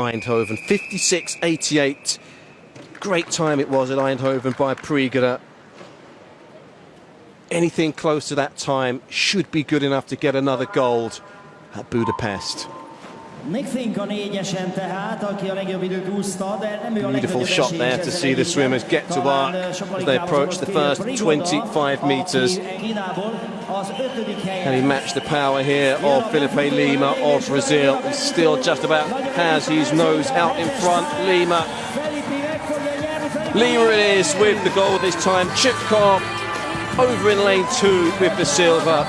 Eindhoven. 56.88. Great time it was at Eindhoven by Prigoda. Anything close to that time should be good enough to get another gold at Budapest. Beautiful shot there to see the swimmers get to work as they approach the first 25 metres. Can he match the power here of Felipe Lima of Brazil? He still just about has his nose out in front. Lima. Lima it is with the goal this time. Chupkov over in lane two with the silver.